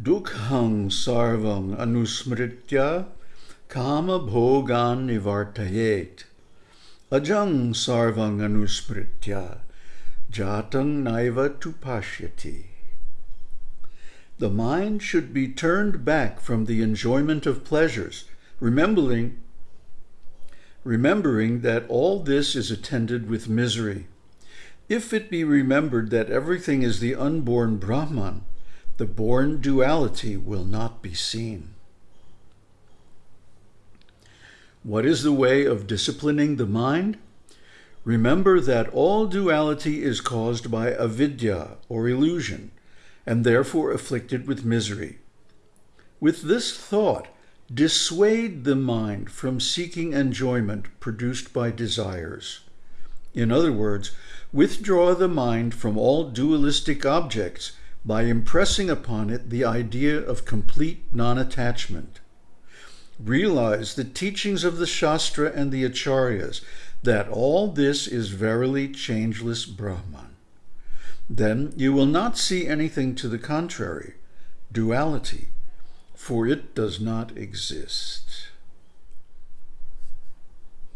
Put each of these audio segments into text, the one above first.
Dukhang sarvam anusmritya kama bhogan nivartayet. Ajang sarvang anusmritya jatang naiva tupashyati. The mind should be turned back from the enjoyment of pleasures, remembering, remembering that all this is attended with misery. If it be remembered that everything is the unborn Brahman, the born duality will not be seen. What is the way of disciplining the mind? Remember that all duality is caused by avidya or illusion, and therefore afflicted with misery. With this thought, dissuade the mind from seeking enjoyment produced by desires. In other words, withdraw the mind from all dualistic objects by impressing upon it the idea of complete non-attachment. Realize the teachings of the Shastra and the Acharyas that all this is verily changeless Brahman. Then you will not see anything to the contrary, duality, for it does not exist.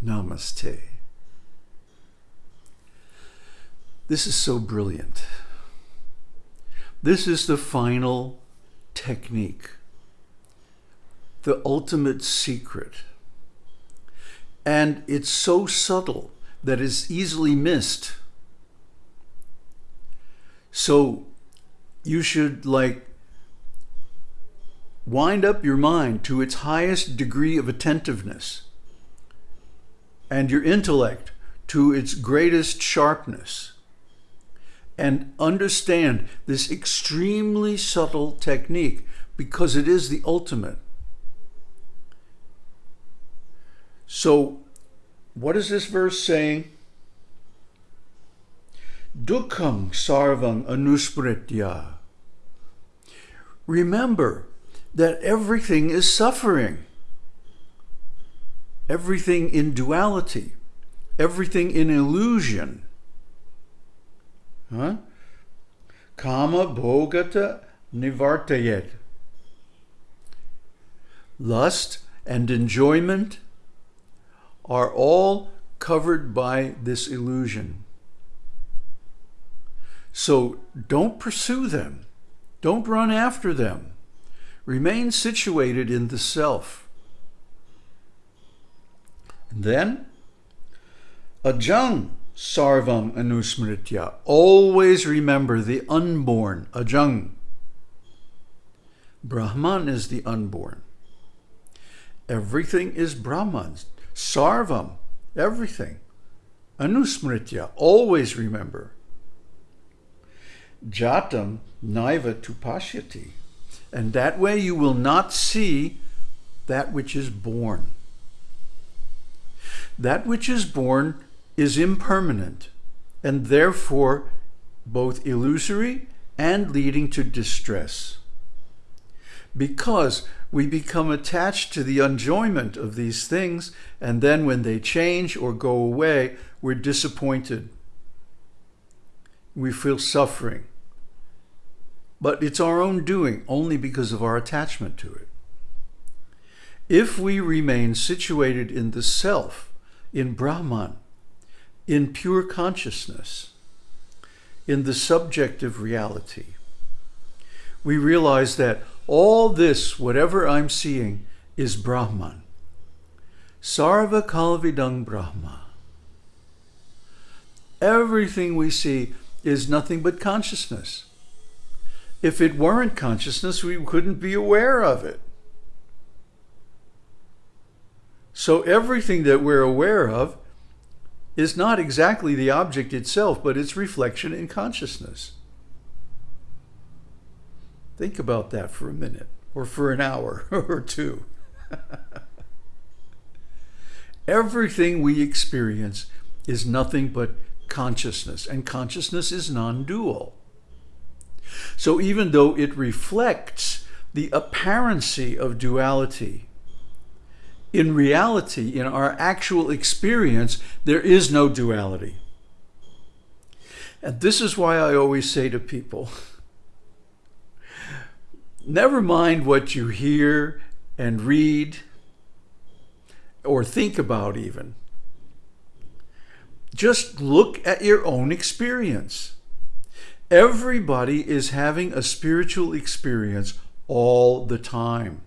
Namaste. This is so brilliant. This is the final technique, the ultimate secret. And it's so subtle that it's easily missed. So you should like wind up your mind to its highest degree of attentiveness and your intellect to its greatest sharpness and understand this extremely subtle technique because it is the ultimate. So, what is this verse saying? Dukham sarvang anusmritya. Remember that everything is suffering. Everything in duality. Everything in illusion. Huh? Kama bhogata nivartayet. Lust and enjoyment are all covered by this illusion. So don't pursue them. Don't run after them. Remain situated in the self. And then, ajang sarvam anusmritya. Always remember the unborn, ajang. Brahman is the unborn. Everything is Brahman's. Sarvam, everything. Anusmritya, always remember. Jatam naiva tupashyati. And that way you will not see that which is born. That which is born is impermanent and therefore both illusory and leading to distress. Because we become attached to the enjoyment of these things, and then when they change or go away, we're disappointed. We feel suffering. But it's our own doing only because of our attachment to it. If we remain situated in the self, in Brahman, in pure consciousness, in the subjective reality, we realize that all this, whatever I'm seeing, is Brahman. Sarva Kalvidang Brahma. Everything we see is nothing but consciousness. If it weren't consciousness, we couldn't be aware of it. So everything that we're aware of is not exactly the object itself, but its reflection in consciousness. Think about that for a minute, or for an hour, or two. Everything we experience is nothing but consciousness, and consciousness is non-dual. So even though it reflects the apparency of duality, in reality, in our actual experience, there is no duality. And this is why I always say to people, never mind what you hear and read or think about even. Just look at your own experience. Everybody is having a spiritual experience all the time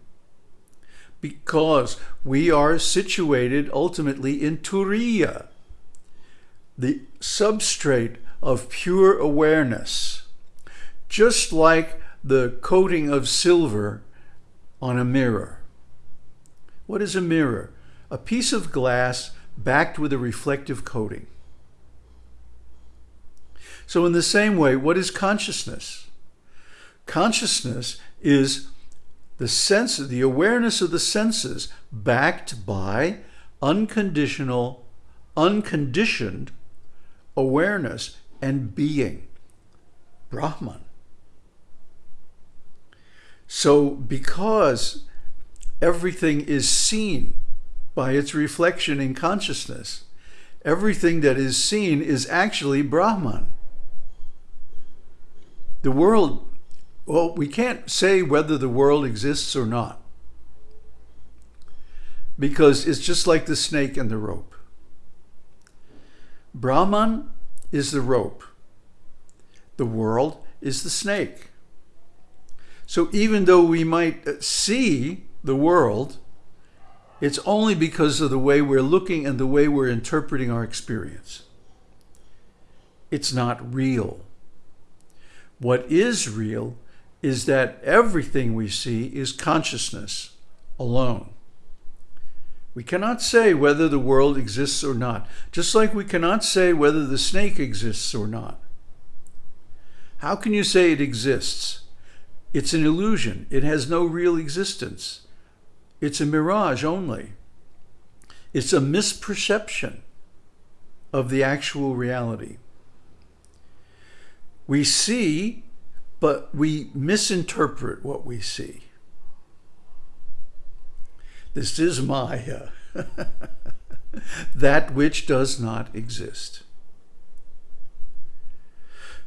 because we are situated ultimately in Turiya, the substrate of pure awareness, just like the coating of silver on a mirror. What is a mirror? A piece of glass backed with a reflective coating. So in the same way, what is consciousness? Consciousness is the sense, the awareness of the senses backed by unconditional, unconditioned awareness and being, Brahman. So because everything is seen by its reflection in consciousness, everything that is seen is actually Brahman. The world well, we can't say whether the world exists or not. Because it's just like the snake and the rope. Brahman is the rope. The world is the snake. So even though we might uh, see the world, it's only because of the way we're looking and the way we're interpreting our experience. It's not real. What is real is that everything we see is consciousness alone. We cannot say whether the world exists or not, just like we cannot say whether the snake exists or not. How can you say it exists? It's an illusion. It has no real existence. It's a mirage only. It's a misperception of the actual reality. We see but we misinterpret what we see. This is Maya, that which does not exist.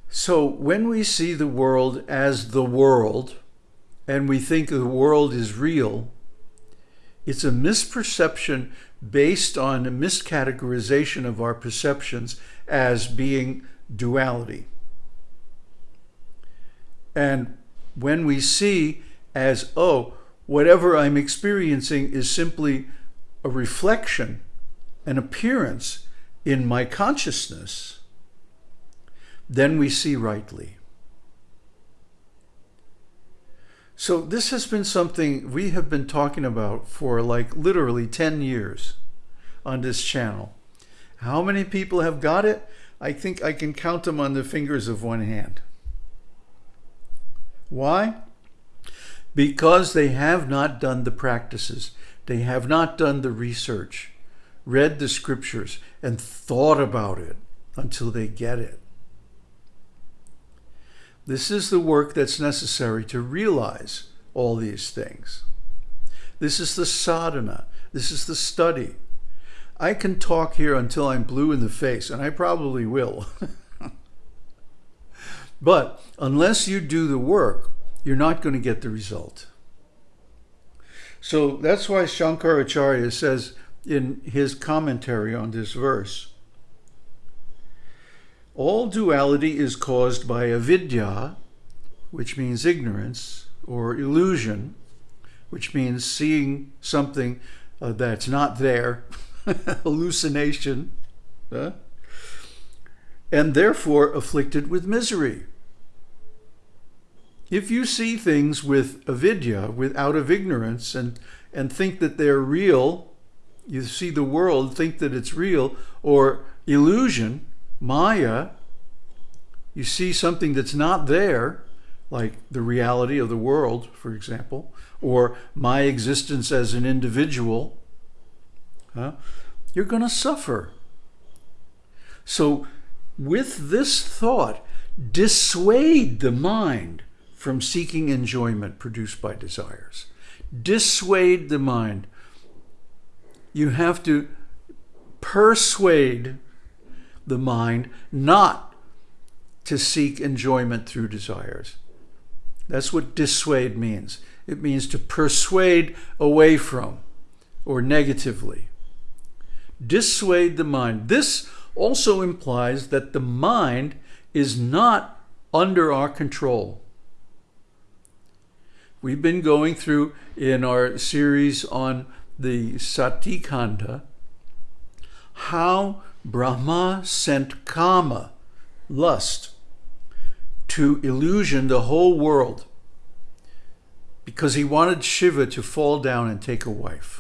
So when we see the world as the world, and we think the world is real, it's a misperception based on a miscategorization of our perceptions as being duality. And when we see as, oh, whatever I'm experiencing is simply a reflection, an appearance in my consciousness, then we see rightly. So this has been something we have been talking about for like literally 10 years on this channel. How many people have got it? I think I can count them on the fingers of one hand. Why? Because they have not done the practices. They have not done the research, read the scriptures, and thought about it until they get it. This is the work that's necessary to realize all these things. This is the sadhana. This is the study. I can talk here until I'm blue in the face, and I probably will. But unless you do the work, you're not going to get the result. So that's why Shankaracharya says in his commentary on this verse, all duality is caused by avidya, which means ignorance, or illusion, which means seeing something uh, that's not there, hallucination, uh, and therefore afflicted with misery. If you see things with avidya, with out of ignorance, and, and think that they're real, you see the world, think that it's real, or illusion, maya, you see something that's not there, like the reality of the world, for example, or my existence as an individual, huh, you're going to suffer. So with this thought, dissuade the mind from seeking enjoyment produced by desires. Dissuade the mind. You have to persuade the mind not to seek enjoyment through desires. That's what dissuade means. It means to persuade away from or negatively. Dissuade the mind. This also implies that the mind is not under our control. We've been going through in our series on the Satikanda how Brahma sent Kama, lust, to illusion the whole world because he wanted Shiva to fall down and take a wife.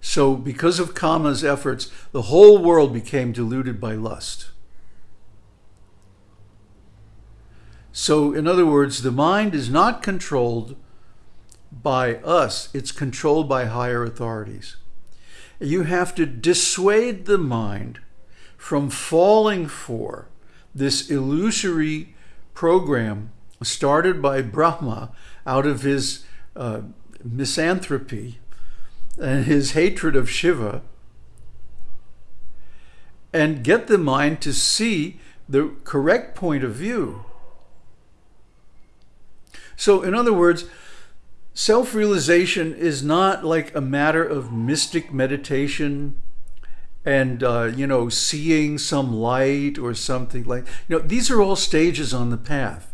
So, because of Kama's efforts, the whole world became deluded by lust. So, in other words, the mind is not controlled by us, it's controlled by higher authorities. You have to dissuade the mind from falling for this illusory program started by Brahma out of his uh, misanthropy and his hatred of Shiva, and get the mind to see the correct point of view. So, in other words, self realization is not like a matter of mystic meditation and, uh, you know, seeing some light or something like you know, these are all stages on the path.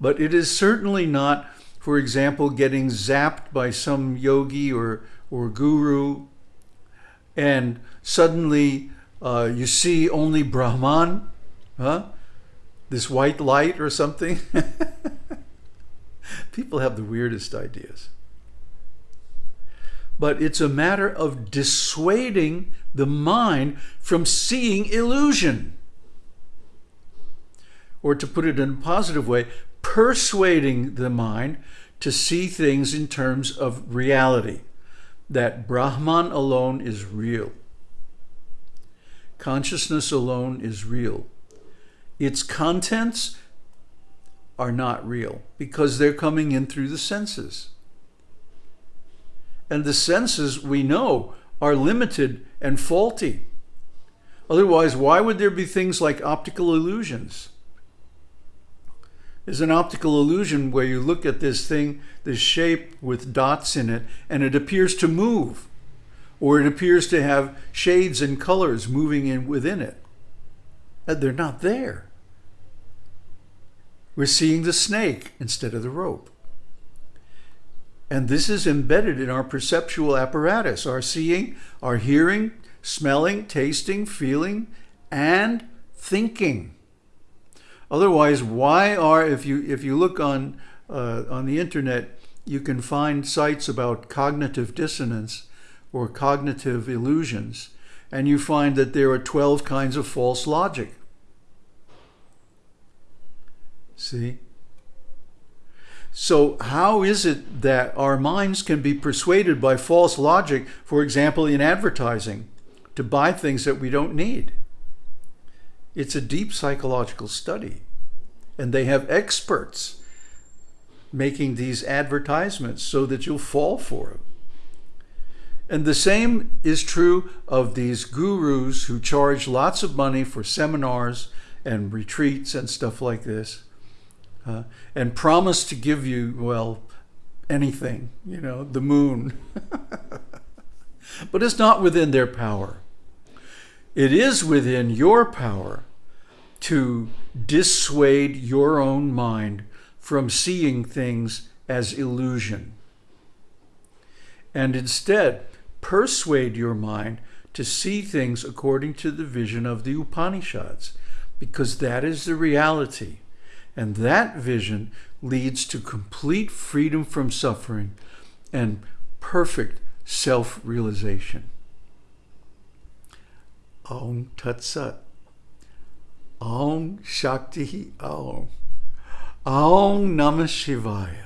But it is certainly not, for example, getting zapped by some yogi or, or guru and suddenly uh, you see only Brahman, huh? this white light or something. People have the weirdest ideas. But it's a matter of dissuading the mind from seeing illusion. Or to put it in a positive way, persuading the mind to see things in terms of reality, that Brahman alone is real. Consciousness alone is real. Its contents are not real because they're coming in through the senses. And the senses, we know, are limited and faulty. Otherwise, why would there be things like optical illusions? There's an optical illusion where you look at this thing, this shape with dots in it, and it appears to move, or it appears to have shades and colors moving in within it. And they're not there. We're seeing the snake instead of the rope. And this is embedded in our perceptual apparatus, our seeing, our hearing, smelling, tasting, feeling, and thinking. Otherwise, why are, if you, if you look on, uh, on the internet, you can find sites about cognitive dissonance or cognitive illusions, and you find that there are 12 kinds of false logic. See? So how is it that our minds can be persuaded by false logic, for example, in advertising, to buy things that we don't need? It's a deep psychological study. And they have experts making these advertisements so that you'll fall for them. And the same is true of these gurus who charge lots of money for seminars and retreats and stuff like this uh, and promise to give you, well, anything, you know, the moon. but it's not within their power. It is within your power to dissuade your own mind from seeing things as illusion. And instead, persuade your mind to see things according to the vision of the Upanishads, because that is the reality. And that vision leads to complete freedom from suffering and perfect self-realization. Om Tat Sat. Om Shakti Om. Om Namah Shivaya.